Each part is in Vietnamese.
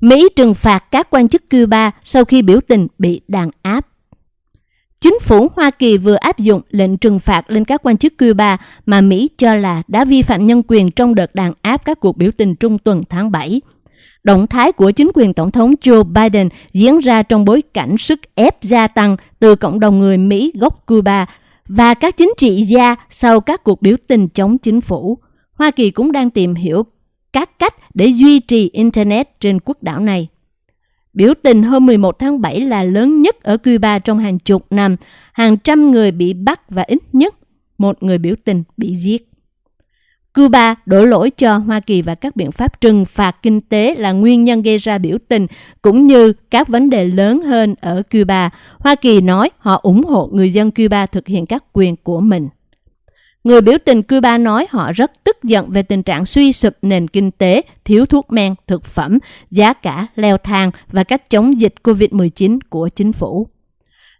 Mỹ trừng phạt các quan chức Cuba sau khi biểu tình bị đàn áp. Chính phủ Hoa Kỳ vừa áp dụng lệnh trừng phạt lên các quan chức Cuba mà Mỹ cho là đã vi phạm nhân quyền trong đợt đàn áp các cuộc biểu tình trung tuần tháng 7. Động thái của chính quyền Tổng thống Joe Biden diễn ra trong bối cảnh sức ép gia tăng từ cộng đồng người Mỹ gốc Cuba và các chính trị gia sau các cuộc biểu tình chống chính phủ. Hoa Kỳ cũng đang tìm hiểu các cách để duy trì Internet trên quốc đảo này. Biểu tình hôm 11 tháng 7 là lớn nhất ở Cuba trong hàng chục năm. Hàng trăm người bị bắt và ít nhất một người biểu tình bị giết. Cuba đổ lỗi cho Hoa Kỳ và các biện pháp trừng phạt kinh tế là nguyên nhân gây ra biểu tình, cũng như các vấn đề lớn hơn ở Cuba. Hoa Kỳ nói họ ủng hộ người dân Cuba thực hiện các quyền của mình. Người biểu tình Cuba nói họ rất tức giận về tình trạng suy sụp nền kinh tế, thiếu thuốc men, thực phẩm, giá cả leo thang và cách chống dịch COVID-19 của chính phủ.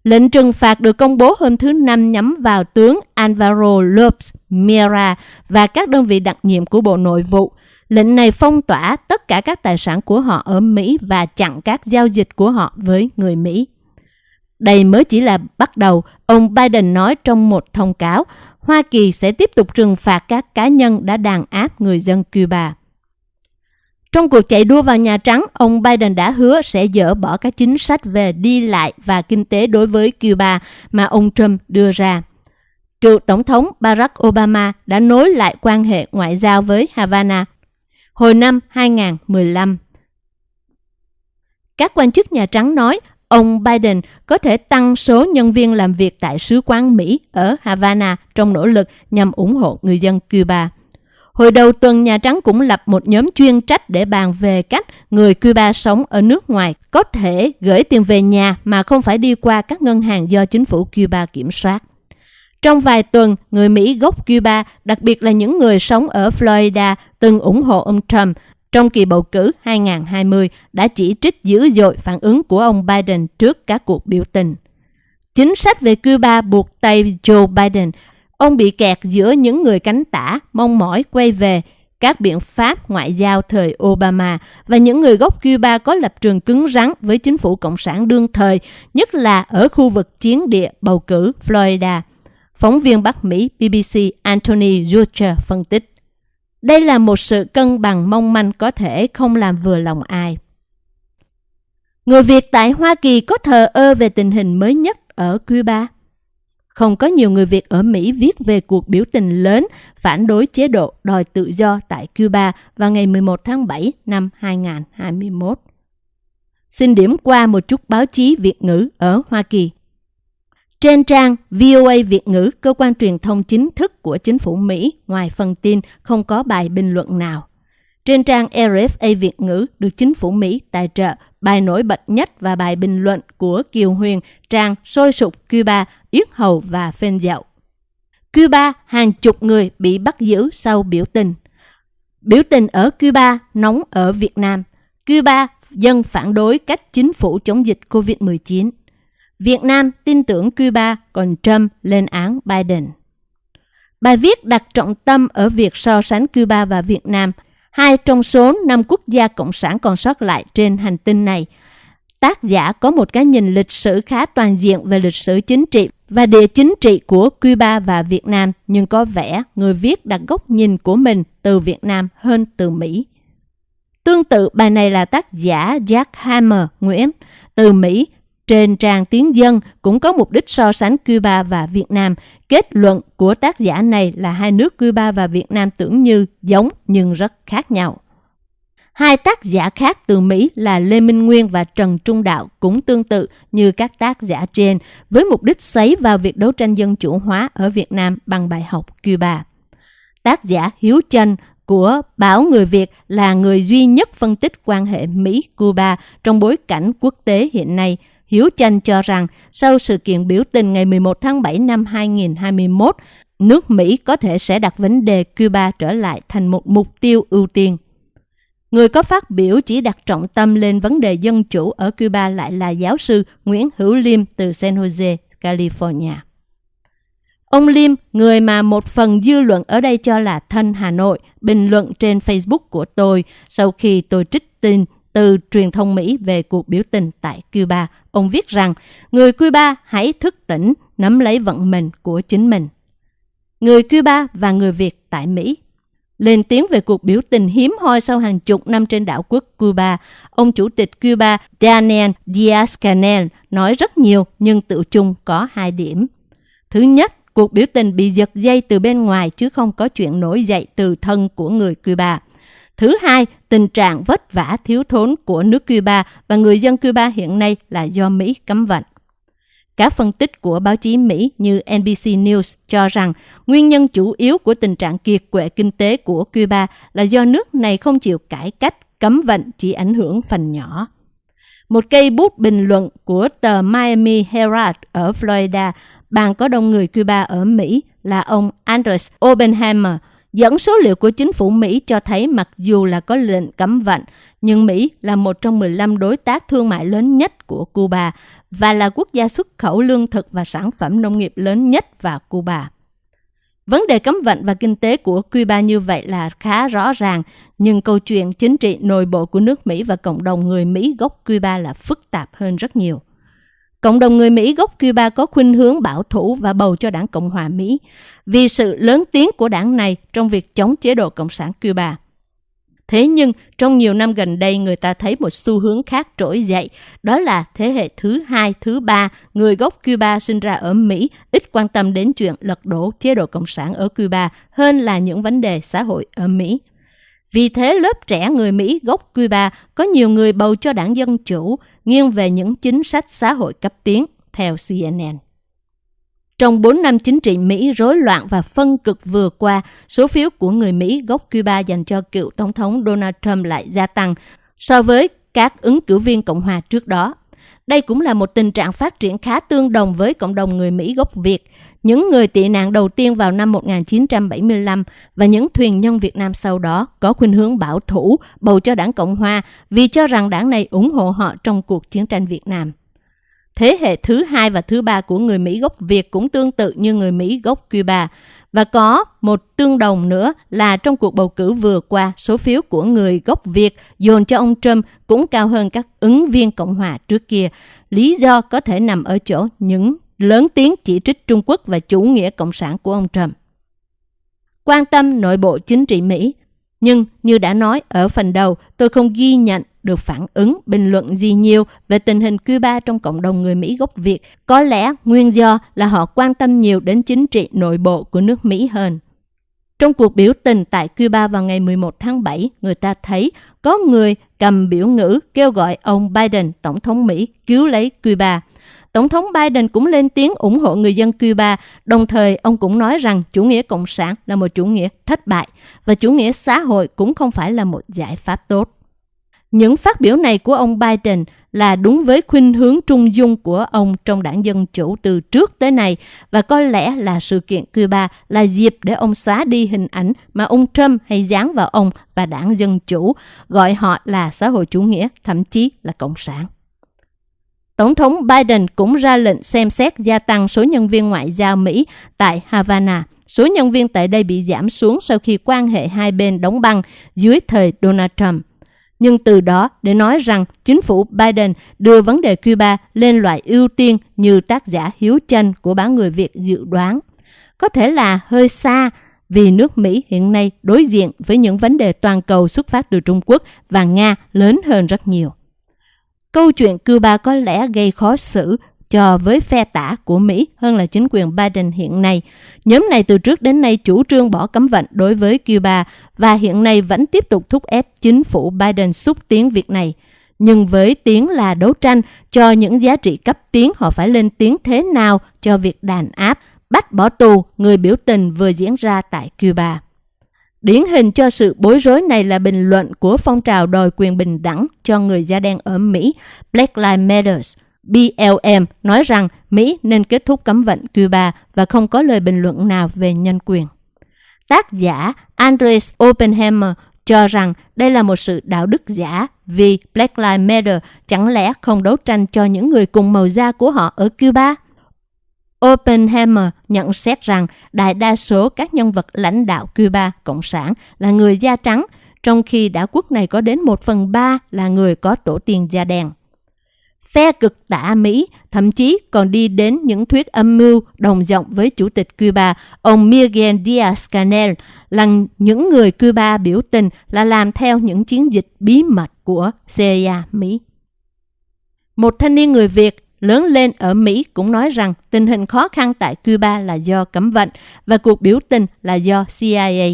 Lệnh trừng phạt được công bố hôm thứ Năm nhắm vào tướng Alvaro Lopes Mira và các đơn vị đặc nhiệm của Bộ Nội vụ. Lệnh này phong tỏa tất cả các tài sản của họ ở Mỹ và chặn các giao dịch của họ với người Mỹ. Đây mới chỉ là bắt đầu, ông Biden nói trong một thông cáo, Hoa Kỳ sẽ tiếp tục trừng phạt các cá nhân đã đàn áp người dân Cuba. Trong cuộc chạy đua vào Nhà Trắng, ông Biden đã hứa sẽ dỡ bỏ các chính sách về đi lại và kinh tế đối với Cuba mà ông Trump đưa ra. Cựu Tổng thống Barack Obama đã nối lại quan hệ ngoại giao với Havana hồi năm 2015. Các quan chức Nhà Trắng nói ông Biden có thể tăng số nhân viên làm việc tại sứ quán Mỹ ở Havana trong nỗ lực nhằm ủng hộ người dân Cuba. Hồi đầu tuần, Nhà Trắng cũng lập một nhóm chuyên trách để bàn về cách người Cuba sống ở nước ngoài có thể gửi tiền về nhà mà không phải đi qua các ngân hàng do chính phủ Cuba kiểm soát. Trong vài tuần, người Mỹ gốc Cuba, đặc biệt là những người sống ở Florida, từng ủng hộ ông Trump trong kỳ bầu cử 2020 đã chỉ trích dữ dội phản ứng của ông Biden trước các cuộc biểu tình. Chính sách về Cuba buộc tay Joe Biden Ông bị kẹt giữa những người cánh tả mong mỏi quay về các biện pháp ngoại giao thời Obama và những người gốc Cuba có lập trường cứng rắn với chính phủ Cộng sản đương thời, nhất là ở khu vực chiến địa bầu cử Florida. Phóng viên Bắc Mỹ BBC Anthony Zucher phân tích. Đây là một sự cân bằng mong manh có thể không làm vừa lòng ai. Người Việt tại Hoa Kỳ có thờ ơ về tình hình mới nhất ở Cuba. Không có nhiều người Việt ở Mỹ viết về cuộc biểu tình lớn phản đối chế độ đòi tự do tại Cuba vào ngày 11 tháng 7 năm 2021. Xin điểm qua một chút báo chí Việt ngữ ở Hoa Kỳ. Trên trang VOA Việt ngữ, cơ quan truyền thông chính thức của chính phủ Mỹ, ngoài phần tin, không có bài bình luận nào. Trên trang RFA Việt ngữ được chính phủ Mỹ tài trợ bài nổi bật nhất và bài bình luận của Kiều Huyền, trang sôi sục Cuba, yết hầu và phên dậu Cuba, hàng chục người bị bắt giữ sau biểu tình. Biểu tình ở Cuba nóng ở Việt Nam. Cuba, dân phản đối cách chính phủ chống dịch COVID-19. Việt Nam tin tưởng Cuba, còn Trump lên án Biden. Bài viết đặt trọng tâm ở việc so sánh Cuba và Việt Nam hai trong số năm quốc gia cộng sản còn sót lại trên hành tinh này. Tác giả có một cái nhìn lịch sử khá toàn diện về lịch sử chính trị và địa chính trị của Cuba và Việt Nam, nhưng có vẻ người viết đặt góc nhìn của mình từ Việt Nam hơn từ Mỹ. Tương tự bài này là tác giả Jack Hammer Nguyễn từ Mỹ trên trang Tiếng Dân cũng có mục đích so sánh Cuba và Việt Nam. Kết luận của tác giả này là hai nước Cuba và Việt Nam tưởng như giống nhưng rất khác nhau. Hai tác giả khác từ Mỹ là Lê Minh Nguyên và Trần Trung Đạo cũng tương tự như các tác giả trên, với mục đích xoáy vào việc đấu tranh dân chủ hóa ở Việt Nam bằng bài học Cuba. Tác giả Hiếu Trân của báo Người Việt là người duy nhất phân tích quan hệ Mỹ-Cuba trong bối cảnh quốc tế hiện nay – Hiếu Chanh cho rằng sau sự kiện biểu tình ngày 11 tháng 7 năm 2021, nước Mỹ có thể sẽ đặt vấn đề Cuba trở lại thành một mục tiêu ưu tiên. Người có phát biểu chỉ đặt trọng tâm lên vấn đề dân chủ ở Cuba lại là giáo sư Nguyễn Hữu Liêm từ San Jose, California. Ông Liêm, người mà một phần dư luận ở đây cho là thân Hà Nội, bình luận trên Facebook của tôi sau khi tôi trích tin từ truyền thông Mỹ về cuộc biểu tình tại Cuba. Ông viết rằng, người Cuba hãy thức tỉnh, nắm lấy vận mệnh của chính mình. Người Cuba và người Việt tại Mỹ lên tiếng về cuộc biểu tình hiếm hoi sau hàng chục năm trên đảo quốc Cuba. Ông chủ tịch Cuba Daniel Diaz-Canel nói rất nhiều nhưng tự chung có hai điểm. Thứ nhất, cuộc biểu tình bị giật dây từ bên ngoài chứ không có chuyện nổi dậy từ thân của người Cuba. Thứ hai, tình trạng vất vả thiếu thốn của nước Cuba và người dân Cuba hiện nay là do Mỹ cấm vận. Các phân tích của báo chí Mỹ như NBC News cho rằng nguyên nhân chủ yếu của tình trạng kiệt quệ kinh tế của Cuba là do nước này không chịu cải cách, cấm vận chỉ ảnh hưởng phần nhỏ. Một cây bút bình luận của tờ Miami Herald ở Florida, bang có đông người Cuba ở Mỹ là ông Andres Oppenheimer, dẫn số liệu của chính phủ Mỹ cho thấy mặc dù là có lệnh cấm vận, nhưng Mỹ là một trong 15 đối tác thương mại lớn nhất của Cuba và là quốc gia xuất khẩu lương thực và sản phẩm nông nghiệp lớn nhất vào Cuba. Vấn đề cấm vận và kinh tế của Cuba như vậy là khá rõ ràng, nhưng câu chuyện chính trị nội bộ của nước Mỹ và cộng đồng người Mỹ gốc Cuba là phức tạp hơn rất nhiều. Cộng đồng người Mỹ gốc Cuba có khuynh hướng bảo thủ và bầu cho đảng Cộng hòa Mỹ vì sự lớn tiếng của đảng này trong việc chống chế độ Cộng sản Cuba. Thế nhưng, trong nhiều năm gần đây, người ta thấy một xu hướng khác trỗi dậy, đó là thế hệ thứ hai, thứ ba, người gốc Cuba sinh ra ở Mỹ, ít quan tâm đến chuyện lật đổ chế độ Cộng sản ở Cuba hơn là những vấn đề xã hội ở Mỹ. Vì thế, lớp trẻ người Mỹ gốc Cuba có nhiều người bầu cho đảng Dân Chủ, nghiêng về những chính sách xã hội cấp tiến, theo CNN. Trong 4 năm chính trị Mỹ rối loạn và phân cực vừa qua, số phiếu của người Mỹ gốc Cuba dành cho cựu Tổng thống Donald Trump lại gia tăng so với các ứng cử viên Cộng hòa trước đó. Đây cũng là một tình trạng phát triển khá tương đồng với cộng đồng người Mỹ gốc Việt, những người tị nạn đầu tiên vào năm 1975 và những thuyền nhân Việt Nam sau đó có khuynh hướng bảo thủ bầu cho đảng Cộng Hòa vì cho rằng đảng này ủng hộ họ trong cuộc chiến tranh Việt Nam. Thế hệ thứ hai và thứ ba của người Mỹ gốc Việt cũng tương tự như người Mỹ gốc Cuba. Và có một tương đồng nữa là trong cuộc bầu cử vừa qua, số phiếu của người gốc Việt dồn cho ông Trump cũng cao hơn các ứng viên Cộng hòa trước kia. Lý do có thể nằm ở chỗ những lớn tiếng chỉ trích Trung Quốc và chủ nghĩa cộng sản của ông Trump. Quan tâm nội bộ chính trị Mỹ, nhưng như đã nói ở phần đầu, tôi không ghi nhận được phản ứng, bình luận gì nhiều về tình hình Cuba trong cộng đồng người Mỹ gốc Việt. Có lẽ nguyên do là họ quan tâm nhiều đến chính trị nội bộ của nước Mỹ hơn. Trong cuộc biểu tình tại Cuba vào ngày 11 tháng 7, người ta thấy có người cầm biểu ngữ kêu gọi ông Biden, Tổng thống Mỹ, cứu lấy Cuba. Tổng thống Biden cũng lên tiếng ủng hộ người dân Cuba, đồng thời ông cũng nói rằng chủ nghĩa cộng sản là một chủ nghĩa thất bại và chủ nghĩa xã hội cũng không phải là một giải pháp tốt. Những phát biểu này của ông Biden là đúng với khuynh hướng trung dung của ông trong đảng Dân Chủ từ trước tới nay và có lẽ là sự kiện Cuba là dịp để ông xóa đi hình ảnh mà ông Trump hay dán vào ông và đảng Dân Chủ, gọi họ là xã hội chủ nghĩa, thậm chí là cộng sản. Tổng thống Biden cũng ra lệnh xem xét gia tăng số nhân viên ngoại giao Mỹ tại Havana. Số nhân viên tại đây bị giảm xuống sau khi quan hệ hai bên đóng băng dưới thời Donald Trump nhưng từ đó, để nói rằng chính phủ Biden đưa vấn đề Cuba lên loại ưu tiên như tác giả Hiếu Chân của báo Người Việt dự đoán. Có thể là hơi xa vì nước Mỹ hiện nay đối diện với những vấn đề toàn cầu xuất phát từ Trung Quốc và Nga lớn hơn rất nhiều. Câu chuyện Cuba có lẽ gây khó xử cho với phe tả của Mỹ hơn là chính quyền Biden hiện nay. Nhóm này từ trước đến nay chủ trương bỏ cấm vận đối với Cuba và hiện nay vẫn tiếp tục thúc ép chính phủ Biden xúc tiến việc này. Nhưng với tiếng là đấu tranh cho những giá trị cấp tiến, họ phải lên tiếng thế nào cho việc đàn áp, bắt bỏ tù người biểu tình vừa diễn ra tại Cuba. Điển hình cho sự bối rối này là bình luận của phong trào đòi quyền bình đẳng cho người da đen ở Mỹ, Black Lives Matter, BLM nói rằng Mỹ nên kết thúc cấm vận Cuba và không có lời bình luận nào về nhân quyền. Tác giả Andres Oppenheimer cho rằng đây là một sự đạo đức giả vì Black Lives Matter chẳng lẽ không đấu tranh cho những người cùng màu da của họ ở Cuba? Oppenheimer nhận xét rằng đại đa số các nhân vật lãnh đạo Cuba Cộng sản là người da trắng, trong khi đảo quốc này có đến 1 phần 3 là người có tổ tiên da đen. Phe cực tả Mỹ thậm chí còn đi đến những thuyết âm mưu đồng giọng với Chủ tịch Cuba, ông Miguel Díaz-Canel, là những người Cuba biểu tình là làm theo những chiến dịch bí mật của CIA Mỹ. Một thanh niên người Việt lớn lên ở Mỹ cũng nói rằng tình hình khó khăn tại Cuba là do cấm vận và cuộc biểu tình là do CIA.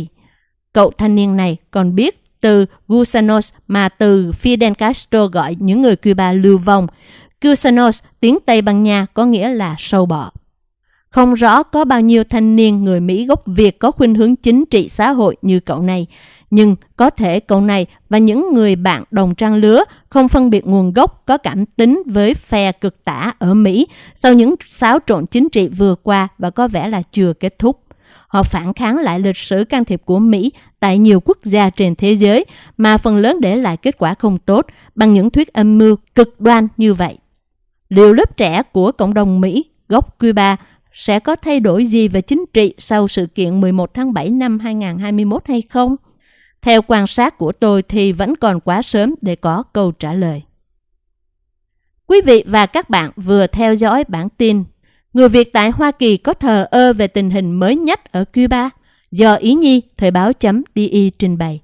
Cậu thanh niên này còn biết từ Gusanos mà từ Fidel Castro gọi những người Cuba lưu vong. Gusanos, tiếng Tây Ban Nha có nghĩa là sâu bọ. Không rõ có bao nhiêu thanh niên người Mỹ gốc Việt có khuynh hướng chính trị xã hội như cậu này, nhưng có thể cậu này và những người bạn đồng trang lứa không phân biệt nguồn gốc có cảm tính với phe cực tả ở Mỹ sau những xáo trộn chính trị vừa qua và có vẻ là chưa kết thúc. Họ phản kháng lại lịch sử can thiệp của Mỹ tại nhiều quốc gia trên thế giới mà phần lớn để lại kết quả không tốt bằng những thuyết âm mưu cực đoan như vậy. Liệu lớp trẻ của cộng đồng Mỹ gốc Cuba sẽ có thay đổi gì về chính trị sau sự kiện 11 tháng 7 năm 2021 hay không? Theo quan sát của tôi thì vẫn còn quá sớm để có câu trả lời. Quý vị và các bạn vừa theo dõi bản tin Người Việt tại Hoa Kỳ có thờ ơ về tình hình mới nhất ở Cuba do Ý Nhi Thời báo.di trình bày.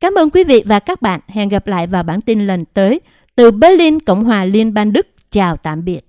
Cảm ơn quý vị và các bạn. Hẹn gặp lại vào bản tin lần tới. Từ Berlin, Cộng hòa Liên bang Đức. Chào tạm biệt.